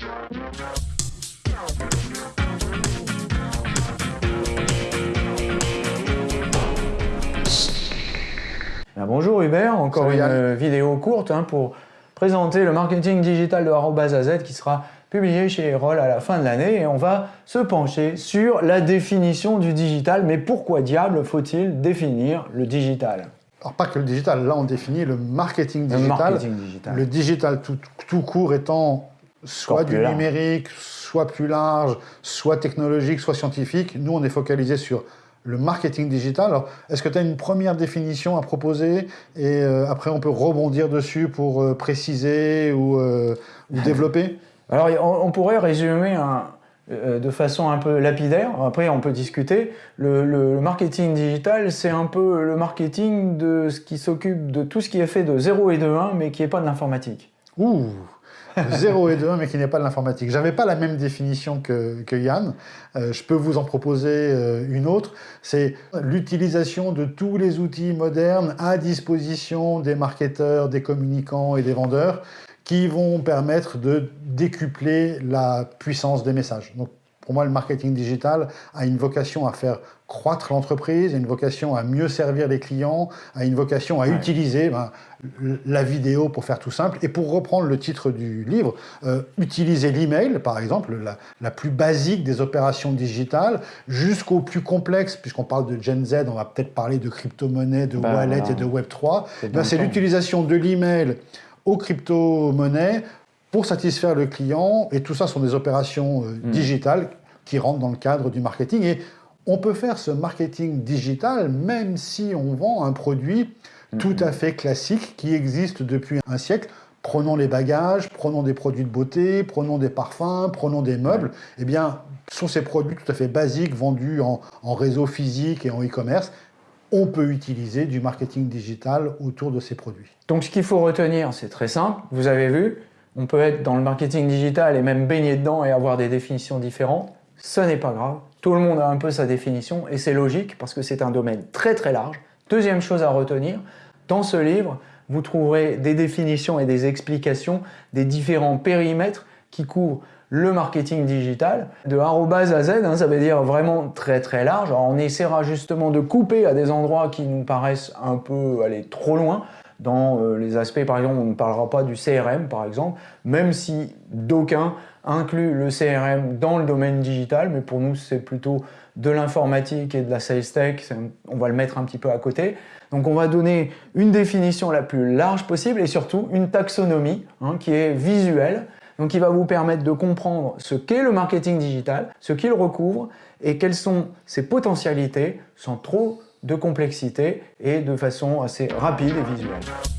Ben, bonjour Hubert, encore une vidéo courte hein, pour présenter le marketing digital de AZ qui sera publié chez Erol à la fin de l'année et on va se pencher sur la définition du digital. Mais pourquoi diable faut-il définir le digital? Alors pas que le digital, là on définit le marketing digital. Le, marketing digital. le digital tout, tout, court étant soit du numérique, soit plus large, soit technologique, soit scientifique. Nous on est focalisé sur le marketing digital. Alors, est-ce que tu as une première définition à proposer et euh, après on peut rebondir dessus pour euh, préciser ou, euh, ou développer? Alors, on, pourrait résumer de façon un peu lapidaire, après on peut discuter. Le, le marketing digital, c'est un peu le marketing de ce qui s'occupe de tout ce qui est fait de 0 et de 1, mais qui n'est pas de l'informatique. Ouh 0 et 2, mais qui n'est pas de l'informatique. J'avais pas la même définition que, Yann. Euh, je peux vous en proposer euh, une autre. C'est l'utilisation de tous les outils modernes à disposition des marketeurs, des communicants et des vendeurs qui vont permettre de décupler la puissance des messages. Pour moi, le marketing digital a une vocation à faire croître l'entreprise, a une vocation à mieux servir les clients, a une vocation à utiliser ben, la vidéo pour faire tout simple. Et pour reprendre le titre du livre, euh, utiliser l'email, par exemple, la, plus basique des opérations digitales, jusqu'au plus complexe, puisqu'on parle de Gen Z, on va peut-être parler de crypto-monnaie, de ben wallet et de Web3. Ben, c'est l'utilisation de l'email aux crypto-monnaies pour satisfaire le client, et tout ça sont des opérations euh, hmm. digitales qui rentrent dans le cadre du marketing. Et on peut faire ce marketing digital même si on vend un produit tout hmm. à fait classique qui existe depuis un siècle. Prenons les bagages, prenons des produits de beauté, prenons des parfums, prenons des meubles. Eh bien, ce sont ces produits tout à fait basiques vendus en, en réseau physique et en e-commerce on peut utiliser du marketing digital autour de ces produits. Donc ce qu'il faut retenir, c'est très simple, vous avez vu, on peut être dans le marketing digital et même baigner dedans et avoir des définitions différentes. Ce n'est pas grave, tout le monde a un peu sa définition et c'est logique parce que c'est un domaine très très large. Deuxième chose à retenir, dans ce livre, vous trouverez des définitions et des explications des différents périmètres qui couvrent le marketing digital de arrobase à Z, hein, ça veut dire vraiment très très large. On essaiera justement de couper à des endroits qui nous paraissent un peu aller trop loin dans euh, les aspects, par exemple, on ne parlera pas du CRM, par exemple, même si d'aucuns incluent le CRM dans le domaine digital, mais pour nous, c'est plutôt de l'informatique et de la sales tech, on va le mettre un petit peu à côté. Donc on va donner une définition la plus large possible et surtout une taxonomie hein, qui est visuelle, donc qui va vous permettre de comprendre ce qu'est le marketing digital, ce qu'il recouvre et quelles sont ses potentialités sans trop de complexité et de façon assez rapide et visuelle.